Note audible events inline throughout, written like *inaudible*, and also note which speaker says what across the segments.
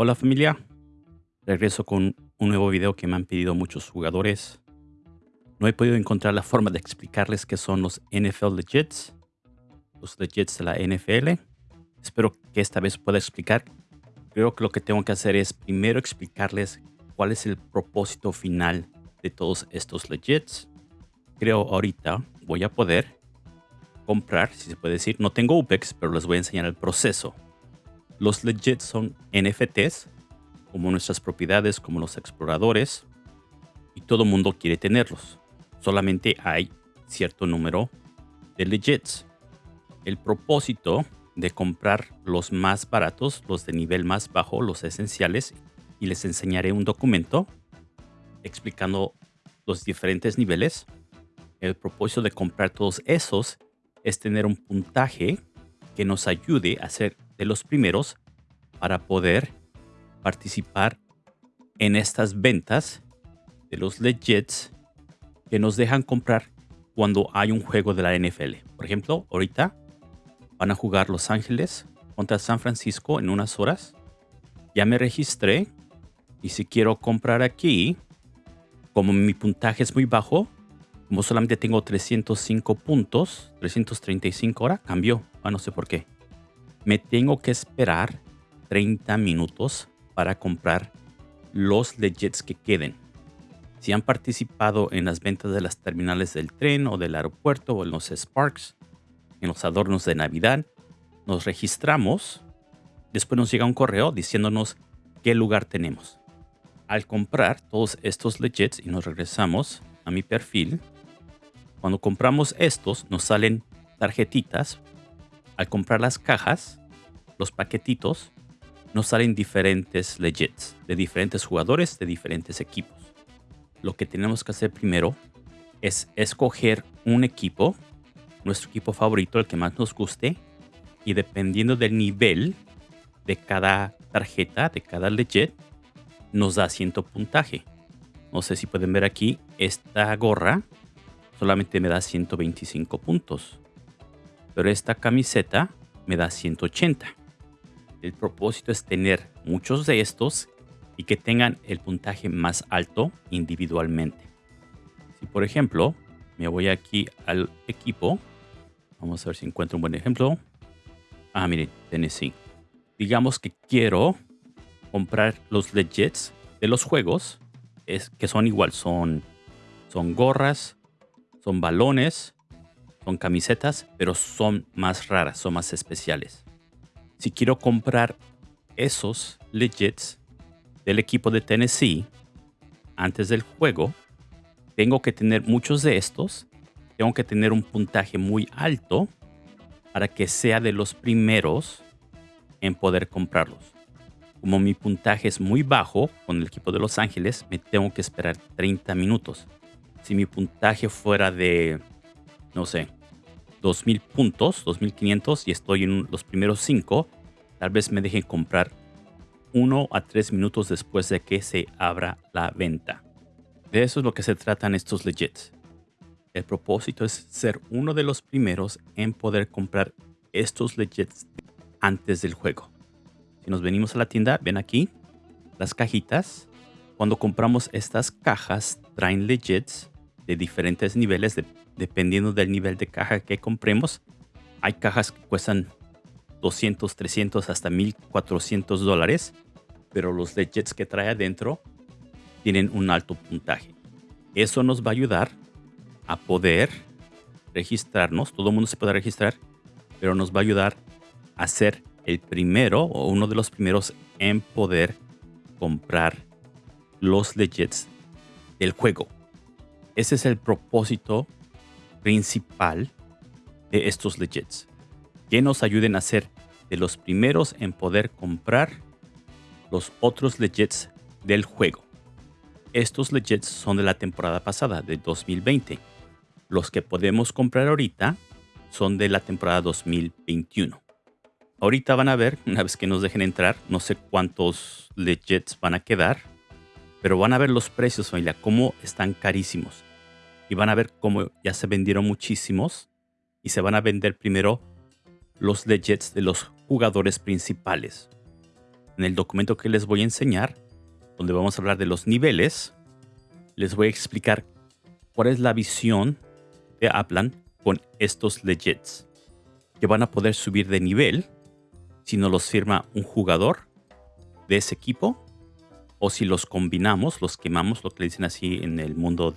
Speaker 1: Hola familia, regreso con un nuevo video que me han pedido muchos jugadores. No he podido encontrar la forma de explicarles qué son los NFL Legits, los Legits de la NFL. Espero que esta vez pueda explicar. Creo que lo que tengo que hacer es primero explicarles cuál es el propósito final de todos estos Legits. Creo ahorita voy a poder comprar, si se puede decir. No tengo UPEX, pero les voy a enseñar el proceso. Los legits son NFTs, como nuestras propiedades, como los exploradores, y todo mundo quiere tenerlos. Solamente hay cierto número de legits. El propósito de comprar los más baratos, los de nivel más bajo, los esenciales, y les enseñaré un documento explicando los diferentes niveles. El propósito de comprar todos esos es tener un puntaje que nos ayude a ser de los primeros para poder participar en estas ventas de los legits que nos dejan comprar cuando hay un juego de la NFL. Por ejemplo, ahorita van a jugar Los Ángeles contra San Francisco en unas horas. Ya me registré y si quiero comprar aquí, como mi puntaje es muy bajo, como solamente tengo 305 puntos, 335 ahora, cambió. Ah, no sé por qué. Me tengo que esperar 30 minutos para comprar los legits que queden. Si han participado en las ventas de las terminales del tren o del aeropuerto o en los Sparks, en los adornos de Navidad, nos registramos. Después nos llega un correo diciéndonos qué lugar tenemos. Al comprar todos estos legits y nos regresamos a mi perfil, cuando compramos estos, nos salen tarjetitas. Al comprar las cajas, los paquetitos, nos salen diferentes legits de diferentes jugadores de diferentes equipos. Lo que tenemos que hacer primero es escoger un equipo, nuestro equipo favorito, el que más nos guste, y dependiendo del nivel de cada tarjeta, de cada legit, nos da ciento puntaje. No sé si pueden ver aquí, esta gorra solamente me da 125 puntos. Pero esta camiseta me da 180. El propósito es tener muchos de estos y que tengan el puntaje más alto individualmente. Si por ejemplo me voy aquí al equipo, vamos a ver si encuentro un buen ejemplo. Ah, miren, Tennessee. Digamos que quiero comprar los legits de los juegos, es, que son igual, son, son gorras, son balones, son camisetas, pero son más raras, son más especiales. Si quiero comprar esos legits del equipo de Tennessee antes del juego, tengo que tener muchos de estos. Tengo que tener un puntaje muy alto para que sea de los primeros en poder comprarlos. Como mi puntaje es muy bajo con el equipo de Los Ángeles, me tengo que esperar 30 minutos si mi puntaje fuera de, no sé, 2000 puntos, 2500 y estoy en los primeros 5, tal vez me dejen comprar uno a tres minutos después de que se abra la venta. De eso es lo que se tratan estos legits. El propósito es ser uno de los primeros en poder comprar estos legits antes del juego. Si nos venimos a la tienda, ven aquí las cajitas. Cuando compramos estas cajas, traen legits de diferentes niveles dependiendo del nivel de caja que compremos. Hay cajas que cuestan 200, 300 hasta 1400 dólares, pero los legits que trae adentro tienen un alto puntaje. Eso nos va a ayudar a poder registrarnos. Todo el mundo se puede registrar, pero nos va a ayudar a ser el primero o uno de los primeros en poder comprar los legits del juego. Ese es el propósito principal de estos legits. Que nos ayuden a ser de los primeros en poder comprar los otros legits del juego. Estos legits son de la temporada pasada, de 2020. Los que podemos comprar ahorita son de la temporada 2021. Ahorita van a ver, *laughs* una vez que nos dejen entrar, no sé cuántos legits van a quedar, pero van a ver los precios, familia, cómo están carísimos y van a ver cómo ya se vendieron muchísimos y se van a vender primero los legits de los jugadores principales. en el documento que les voy a enseñar, donde vamos a hablar de los niveles, les voy a explicar cuál es la visión de Aplan con estos legits, que van a poder subir de nivel si no los firma un jugador de ese equipo o si los combinamos, los quemamos, lo que le dicen así en el mundo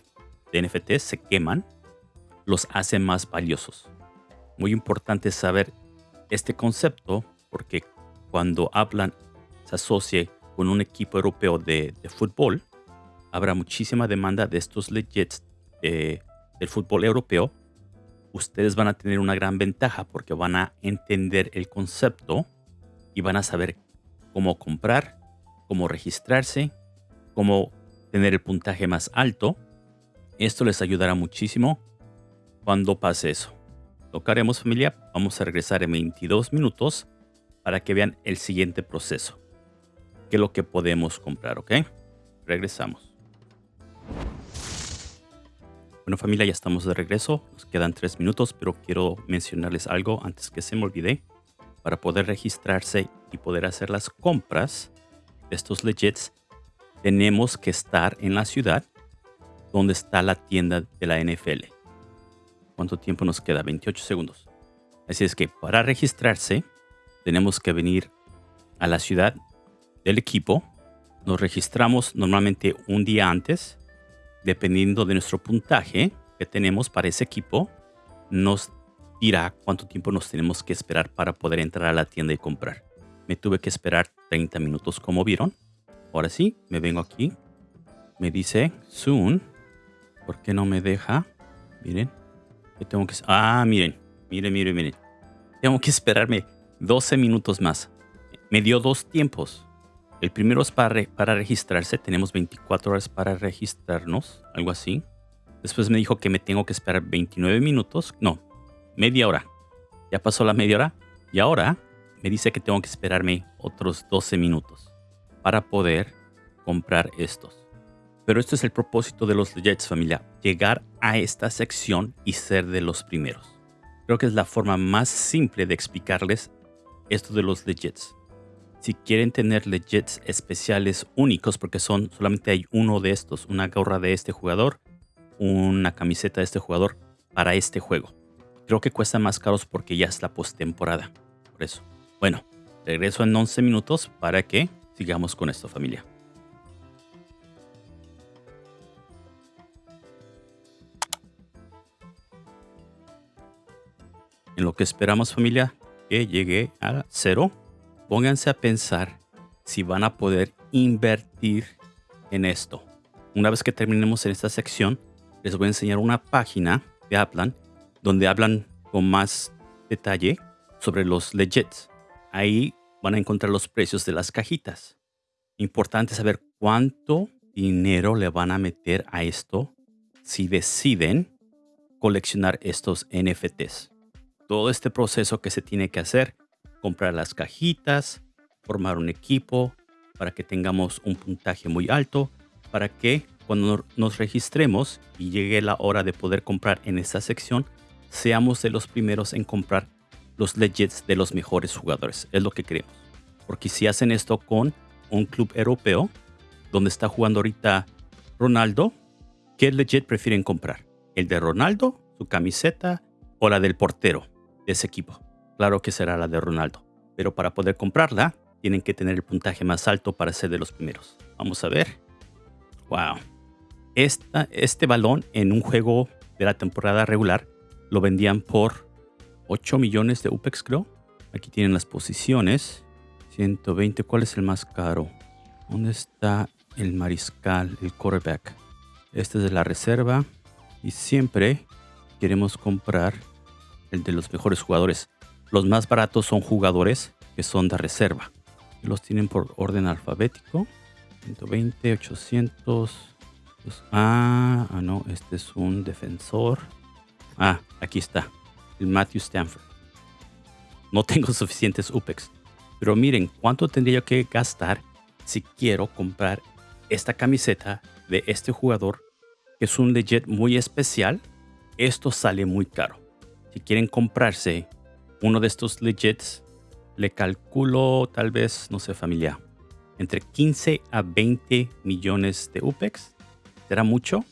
Speaker 1: de NFT, se queman, los hace más valiosos. Muy importante saber este concepto porque cuando hablan se asocie con un equipo europeo de, fútbol, habrá muchísima demanda de estos legits del fútbol europeo. Ustedes van a tener una gran ventaja porque van a entender el concepto y van a saber cómo comprar, cómo registrarse, cómo tener el puntaje más alto. Esto les ayudará muchísimo cuando pase eso. Tocaremos familia, vamos a regresar en 22 minutos para que vean el siguiente proceso. ¿Qué es lo que podemos comprar, ok? Regresamos. Bueno familia, ya estamos de regreso. Nos quedan 3 minutos, pero quiero mencionarles algo antes que se me olvide. Para poder registrarse y poder hacer las compras, estos legits, tenemos que estar en la ciudad donde está la tienda de la NFL. ¿Cuánto tiempo nos queda? 28 segundos. Así es que para registrarse tenemos que venir a la ciudad del equipo. Nos registramos normalmente un día antes. Dependiendo de nuestro puntaje que tenemos para ese equipo, nos dirá cuánto tiempo nos tenemos que esperar para poder entrar a la tienda y comprar. Me tuve que esperar 30 minutos como vieron. Ahora sí, me vengo aquí. Me dice soon. ¿Por qué no me deja? Miren. Tengo que... Ah, miren. Miren, miren, miren. Tengo que esperarme 12 minutos más. Me dio dos tiempos. El primero es para, para registrarse. Tenemos 24 horas para registrarnos. Algo así. Después me dijo que me tengo que esperar 29 minutos. No, media hora. Ya pasó la media hora. Y ahora me dice que tengo que esperarme otros 12 minutos para poder comprar estos. Pero esto es el propósito de los Legits familia, llegar a esta sección y ser de los primeros. Creo que es la forma más simple de explicarles esto de los Legits. Si quieren tener Legits especiales únicos, porque son solamente hay uno de estos, una gorra de este jugador, una camiseta de este jugador para este juego. Creo que cuesta más caros porque ya es la postemporada. Por eso. Bueno, regreso en 11 minutos para que sigamos con esto familia. Esperamos familia que llegue a cero, pónganse a pensar si van a poder invertir en esto. Una vez que terminemos en esta sección, les voy a enseñar una página de Aplan donde hablan con más detalle sobre los legits. Ahí van a encontrar los precios de las cajitas. Importante saber cuánto dinero le van a meter a esto si deciden coleccionar estos NFTs. Todo este proceso que se tiene que hacer, comprar las cajitas, formar un equipo para que tengamos un puntaje muy alto, para que cuando nos registremos y llegue la hora de poder comprar en esta sección, seamos de los primeros en comprar los legits de los mejores jugadores. Es lo que queremos. Porque si hacen esto con un club europeo, donde está jugando ahorita Ronaldo, ¿qué legit prefieren comprar? ¿El de Ronaldo, su camiseta o la del portero ese equipo? Claro que será la de Ronaldo. Pero para poder comprarla, tienen que tener el puntaje más alto para ser de los primeros. Vamos a ver. Wow. Esta, este balón en un juego de la temporada regular lo vendían por 8 millones de UPEX, creo. Aquí tienen las posiciones. 120. ¿Cuál es el más caro? ¿Dónde está el mariscal, el quarterback? Este es de la reserva. Y siempre queremos comprar el de los mejores jugadores. Los más baratos son jugadores que son de reserva. Los tienen por orden alfabético. 120, 800. ah, ah, no, este es un defensor. Ah, aquí está el Matthew Stanford. No tengo *laughs* suficientes UPEX. Pero miren, ¿cuánto tendría que gastar si quiero comprar esta camiseta de este jugador? Que es un legit muy especial. Esto sale muy caro. Si quieren comprarse uno de estos legits, le calculo tal vez, no sé, familia, entre 15 a 20 millones de UPEX. ¿Será mucho?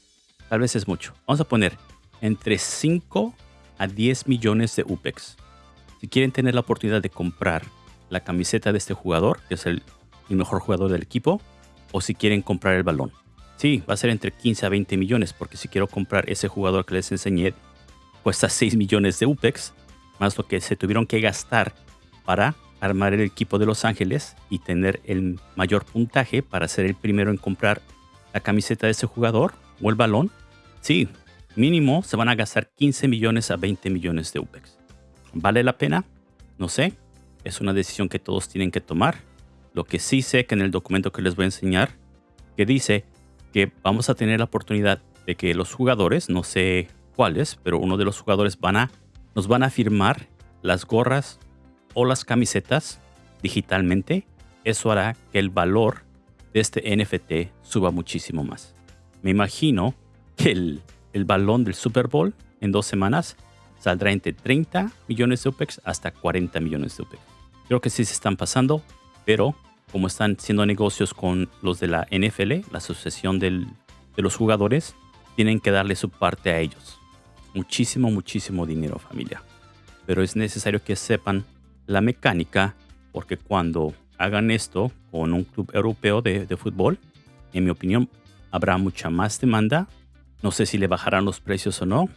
Speaker 1: Tal vez es mucho. Vamos a poner entre 5 a 10 millones de UPEX. Si quieren tener la oportunidad de comprar la camiseta de este jugador, que es el, mejor jugador del equipo, o si quieren comprar el balón. Sí, va a ser entre 15 a 20 millones, porque si quiero comprar ese jugador que les enseñé, cuesta 6 millones de UPEX, más lo que se tuvieron que gastar para armar el equipo de Los Ángeles y tener el mayor puntaje para ser el primero en comprar la camiseta de ese jugador o el balón. Sí, mínimo se van a gastar 15 millones a 20 millones de UPEX. ¿Vale la pena? No sé. Es una decisión que todos tienen que tomar. Lo que sí sé que en el documento que les voy a enseñar, que dice que vamos a tener la oportunidad de que los jugadores, no sé pero uno de los jugadores a, nos van a firmar las gorras o las camisetas digitalmente. Eso hará que el valor de este NFT suba muchísimo más. Me imagino que el, el balón del Super Bowl en dos semanas saldrá entre 30 millones de UPEX hasta 40 millones de UPEX. Creo que sí se están pasando, pero como están haciendo negocios con los de la NFL, la Asociación de los Jugadores, tienen que darle su parte a ellos. Muchísimo, muchísimo dinero, familia. Pero es necesario que sepan la mecánica, porque cuando hagan esto con un club europeo de, de fútbol, en mi opinión, habrá mucha más demanda. No sé si le bajarán los precios o no,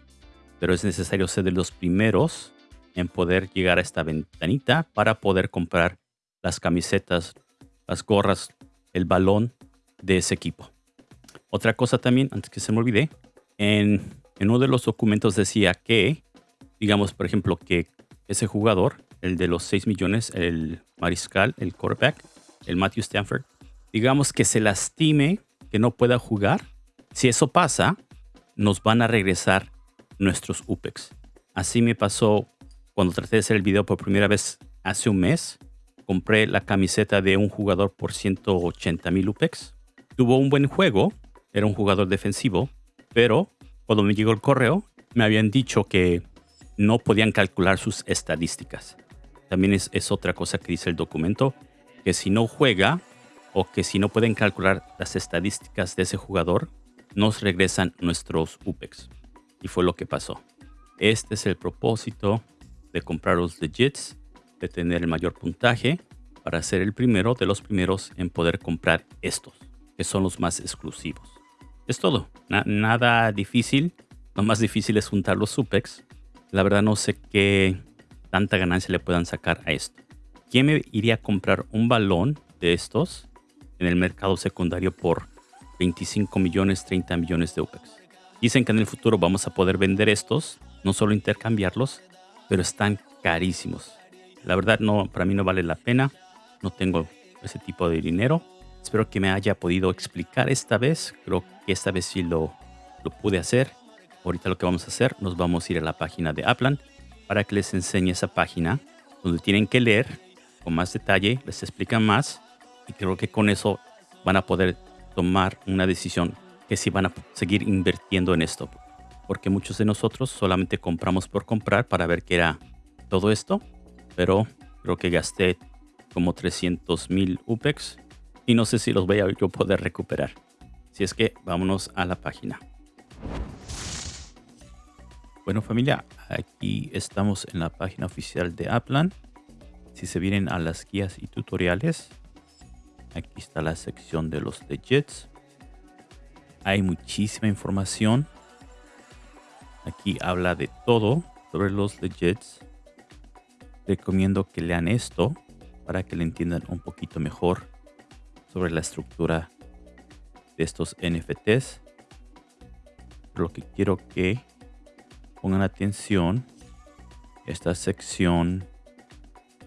Speaker 1: pero es necesario ser de los primeros en poder llegar a esta ventanita para poder comprar las camisetas, las gorras, el balón de ese equipo. Otra cosa también, antes que se me olvide, en, en uno de los documentos decía que, digamos, por ejemplo, que ese jugador, el de los 6 millones, el mariscal, el quarterback, el Matthew Stanford, digamos que se lastime, que no pueda jugar. Si eso pasa, nos van a regresar nuestros UPEX. Así me pasó cuando traté de hacer el video por primera vez hace un mes. Compré la camiseta de un jugador por 180 mil UPEX. Tuvo un buen juego, era un jugador defensivo, pero cuando me llegó el correo me habían dicho que no podían calcular sus estadísticas. También es, otra cosa que dice el documento, que si no juega o que si no pueden calcular las estadísticas de ese jugador, nos regresan nuestros UPEX. Y fue lo que pasó. Este es el propósito de comprar los legits, de tener el mayor puntaje para ser el primero de los primeros en poder comprar estos, que son los más exclusivos. Es todo, nada difícil. Lo más difícil es juntar los supex. La verdad no sé qué tanta ganancia le puedan sacar a esto. ¿Quién me iría a comprar un balón de estos en el mercado secundario por 25 millones, 30 millones de UPEX? Dicen que en el futuro vamos a poder vender estos, no solo intercambiarlos, pero están carísimos. La verdad no, para mí no vale la pena. No tengo ese tipo de dinero. Espero que me haya podido explicar esta vez. Creo que esta vez sí lo, lo pude hacer. Ahorita lo que vamos a hacer, nos vamos a ir a la página de Aplan para que les enseñe esa página donde tienen que leer con más detalle, les explican más y creo que con eso van a poder tomar una decisión que si van a seguir invirtiendo en esto. Porque muchos de nosotros solamente compramos por comprar para ver qué era todo esto. Pero creo que gasté como 300 mil UPEX y no sé si los voy a yo poder recuperar. Si es que vámonos a la página. Bueno familia, aquí estamos en la página oficial de Aplan. Si se vienen a las guías y tutoriales, aquí está la sección de los legits hay muchísima información. Aquí habla de todo sobre los legits. Recomiendo que lean esto para que le entiendan un poquito mejor sobre la estructura de estos NFTs. Lo que quiero que pongan atención esta sección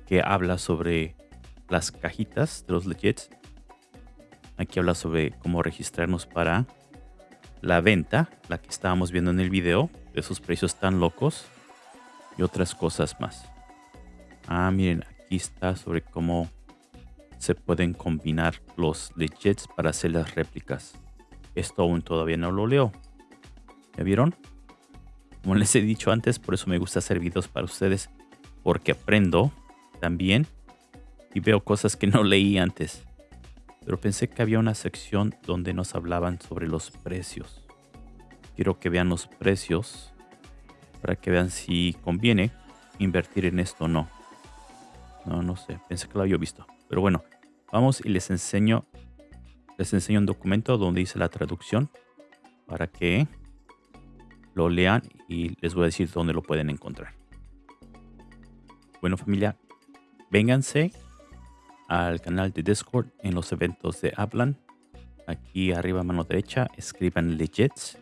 Speaker 1: que habla sobre las cajitas de los legits. Aquí habla sobre cómo registrarnos para la venta, la que estábamos viendo en el video, de esos precios tan locos y otras cosas más. Ah, miren, aquí está sobre cómo se pueden combinar los legits para hacer las réplicas. Esto aún todavía no lo leo. ¿Ya vieron? Como les he dicho antes, por eso me gusta hacer videos para ustedes, porque aprendo también y veo cosas que no leí antes. Pero pensé que había una sección donde nos hablaban sobre los precios. Quiero que vean los precios para que vean si conviene invertir en esto o no. No, no sé. Pensé que lo había visto. Pero bueno, vamos y les enseño. Les enseño un documento donde dice la traducción para que lo lean y les voy a decir dónde lo pueden encontrar. Bueno familia, vénganse al canal de Discord en los eventos de Hablan. Aquí arriba a mano derecha escriban legits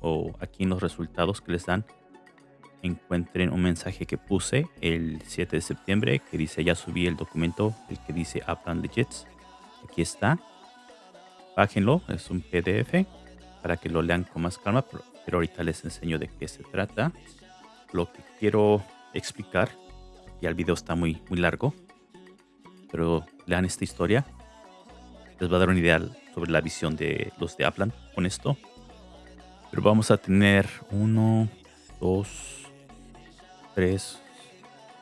Speaker 1: o aquí en los resultados que les dan encuentren un mensaje que puse el 7 de septiembre que dice ya subí el documento el que dice Aplan Legits aquí está. Bájenlo es un pdf para que lo lean con más calma pero, pero ahorita les enseño de qué se trata. Lo que quiero explicar ya el video está muy muy largo pero lean esta historia. Les va a dar una idea sobre la visión de los de Aplan con esto. Pero vamos a tener uno dos 3,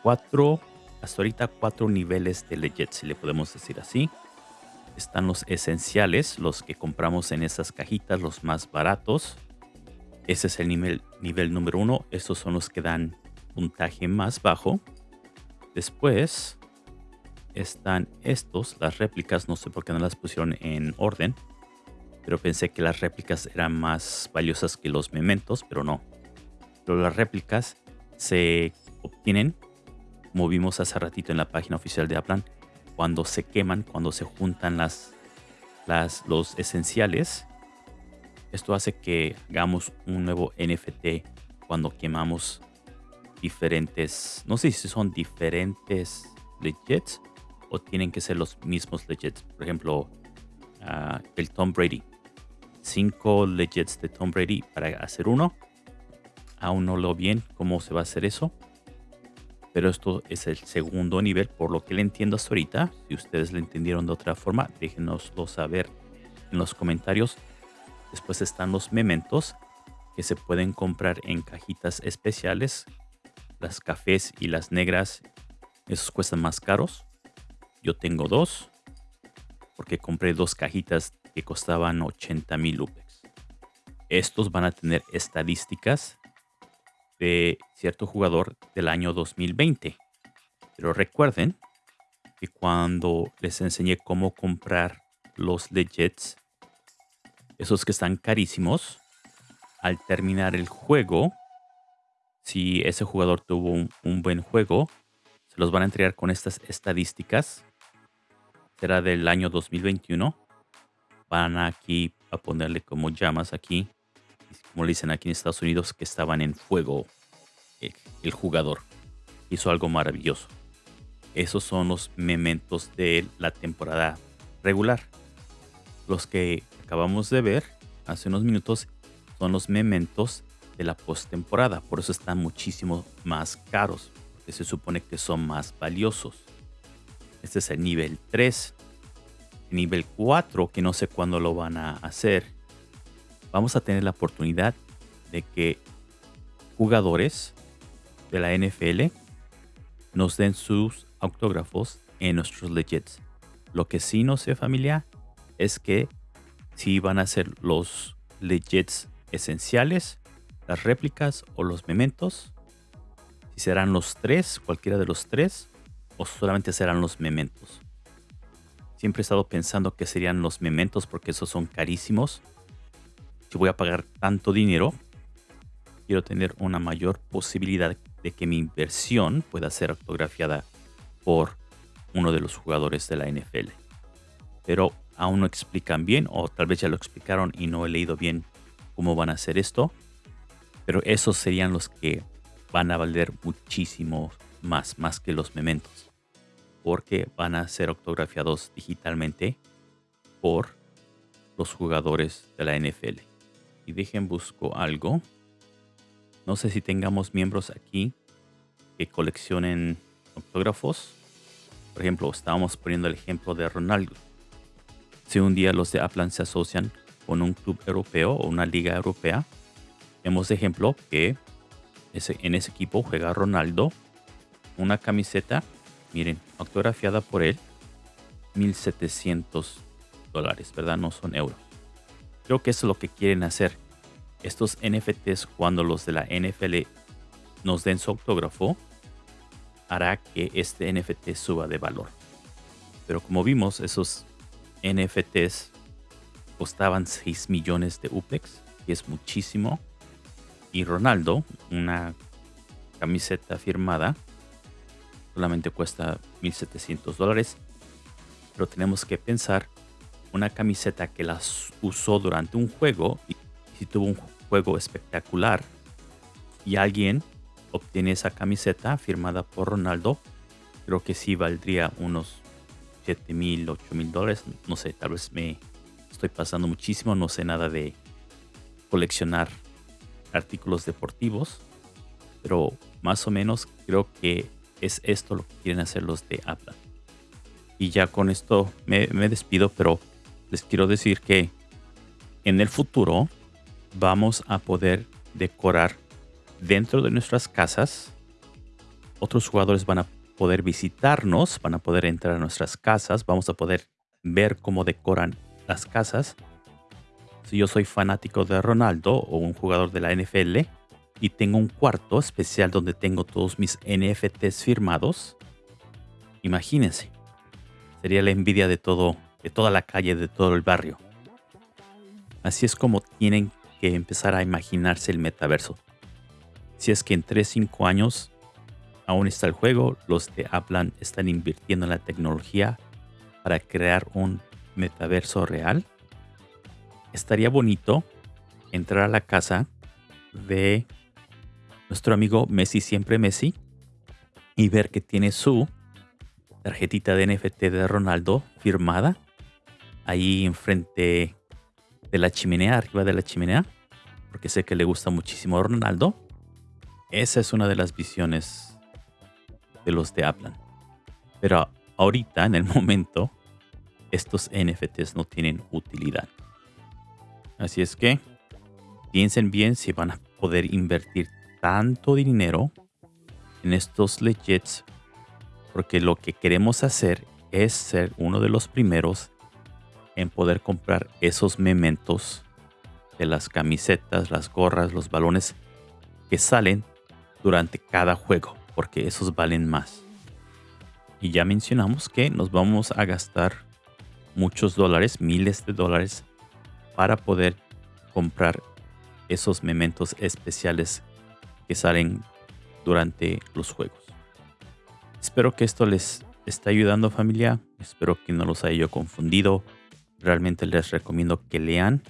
Speaker 1: 4, hasta ahorita cuatro niveles de legit, si le podemos decir así. Están los esenciales, los que compramos en esas cajitas, los más baratos. Ese es el nivel, nivel número uno. Estos son los que dan puntaje más bajo. Después están estos, las réplicas. No sé por qué no las pusieron en orden. Pero pensé que las réplicas eran más valiosas que los mementos, pero no. Pero las réplicas se obtienen, como vimos hace ratito en la página oficial de Aplan, cuando se queman, cuando se juntan las, los esenciales. Esto hace que hagamos un nuevo NFT cuando quemamos diferentes, no sé si son diferentes legits o tienen que ser los mismos legits. Por ejemplo, uh, el Tom Brady. Cinco legits de Tom Brady para hacer uno Aún no lo bien cómo se va a hacer eso. Pero esto es el segundo nivel, por lo que le entiendo hasta ahorita. Si ustedes lo entendieron de otra forma, déjenoslo saber en los comentarios. Después están los mementos que se pueden comprar en cajitas especiales. Las cafés y las negras, esos cuestan más caros. Yo tengo dos, porque compré dos cajitas que costaban 80 mil. Estos van a tener estadísticas de cierto jugador del año 2020. Pero recuerden que cuando les enseñé cómo comprar los legits, esos que están carísimos, al terminar el juego, si ese jugador tuvo un, buen juego, se los van a entregar con estas estadísticas. Será del año 2021. Van aquí a ponerle como llamas aquí como le dicen aquí en Estados Unidos, que estaban en fuego eh, el, jugador. Hizo algo maravilloso. Esos son los mementos de la temporada regular. Los que acabamos de ver hace unos minutos son los mementos de la postemporada. Por eso están muchísimo más caros. Porque se supone que son más valiosos. Este es el nivel 3. El nivel 4, que no sé cuándo lo van a hacer vamos a tener la oportunidad de que jugadores de la NFL nos den sus autógrafos en nuestros legits. Lo que sí no sé familia es que si van a ser los legits esenciales, las réplicas o los mementos. Si serán los tres, cualquiera de los tres, o solamente serán los mementos. Siempre he estado pensando que serían los mementos porque esos son carísimos si voy a pagar tanto dinero, quiero tener una mayor posibilidad de que mi inversión pueda ser autografiada por uno de los jugadores de la NFL. Pero aún no explican bien, o tal vez ya lo explicaron y no he leído bien cómo van a hacer esto. Pero esos serían los que van a valer muchísimo más, más que los mementos. Porque van a ser autografiados digitalmente por los jugadores de la NFL y dejen busco algo. No sé si tengamos miembros aquí que coleccionen autógrafos. Por ejemplo, estábamos poniendo el ejemplo de Ronaldo. Si un día los de Aplan se asocian con un club europeo o una liga europea, vemos de ejemplo que en ese equipo juega Ronaldo, una camiseta, miren, autografiada por él, 1700 dólares, ¿verdad? No son euros. Creo que eso es lo que quieren hacer. Estos NFTs, cuando los de la NFL nos den su autógrafo, hará que este NFT suba de valor. Pero como vimos, esos NFTs costaban 6 millones de UPEX, que es muchísimo. Y Ronaldo, una camiseta firmada, solamente cuesta 1.700 dólares. Pero tenemos que pensar una camiseta que las usó durante un juego y si tuvo un juego espectacular y alguien obtiene esa camiseta firmada por Ronaldo, creo que sí valdría unos 7 mil, 8 mil dólares. No sé, tal vez me estoy pasando muchísimo, no sé nada de coleccionar artículos deportivos, pero más o menos creo que es esto lo que quieren hacer los de Apple. Y ya con esto me, despido, pero les quiero decir que en el futuro vamos a poder decorar dentro de nuestras casas. Otros jugadores van a poder visitarnos, van a poder entrar a nuestras casas, vamos a poder ver cómo decoran las casas. Si yo soy fanático de Ronaldo o un jugador de la NFL, y tengo un cuarto especial donde tengo todos mis NFTs firmados. Imagínense, sería la envidia de todo, de toda la calle, de todo el barrio. Así es como tienen que empezar a imaginarse el metaverso. Si es que en 3-5 años aún está el juego, los de Aplan están invirtiendo en la tecnología para crear un metaverso real. Estaría bonito entrar a la casa de nuestro amigo Messi siempre Messi y ver que tiene su tarjetita de NFT de Ronaldo firmada ahí enfrente de la chimenea, arriba de la chimenea, porque sé que le gusta muchísimo a Ronaldo. Esa es una de las visiones de los de Aplan. Pero ahorita, en el momento, estos NFTs no tienen utilidad. Así es que piensen bien si van a poder invertir tanto dinero en estos legits porque lo que queremos hacer es ser uno de los primeros en poder comprar esos mementos de las camisetas, las gorras, los balones que salen durante cada juego, porque esos valen más. Y ya mencionamos que nos vamos a gastar muchos dólares, miles de dólares, para poder comprar esos mementos especiales que salen durante los juegos. Espero que esto les esté ayudando familia. Espero que no los haya yo confundido. Realmente les recomiendo que lean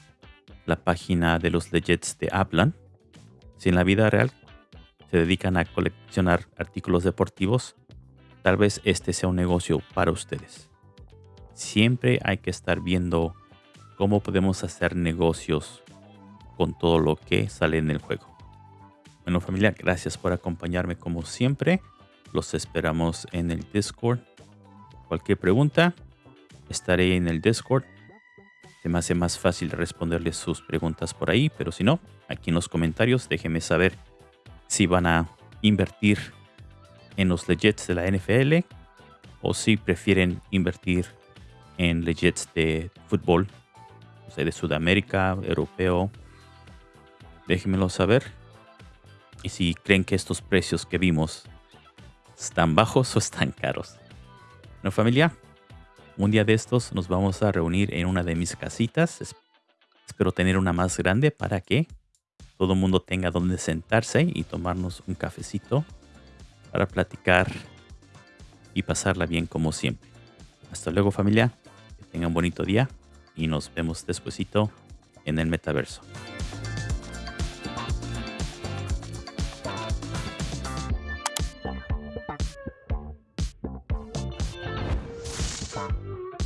Speaker 1: la página de los Legends de Aplan. Si en la vida real se dedican a coleccionar artículos deportivos, tal vez este sea un negocio para ustedes. Siempre hay que estar viendo cómo podemos hacer negocios con todo lo que sale en el juego. Bueno familia, gracias por acompañarme como siempre. Los esperamos en el Discord. Cualquier pregunta, estaré en el Discord. Se me hace más fácil responderles sus preguntas por ahí, pero si no, aquí en los comentarios déjenme saber si van a invertir en los legits de la NFL o si prefieren invertir en legits de fútbol, o sea, de Sudamérica, europeo. Déjenmelo saber y si creen que estos precios que vimos están bajos *laughs* o están caros. ¿No familia? Un día de estos nos vamos a reunir en una de mis casitas. Espero tener una más grande para que todo el mundo tenga donde sentarse y tomarnos un cafecito para platicar y pasarla bien como siempre. Hasta luego familia, que tengan un bonito día y nos vemos despuesito en el metaverso.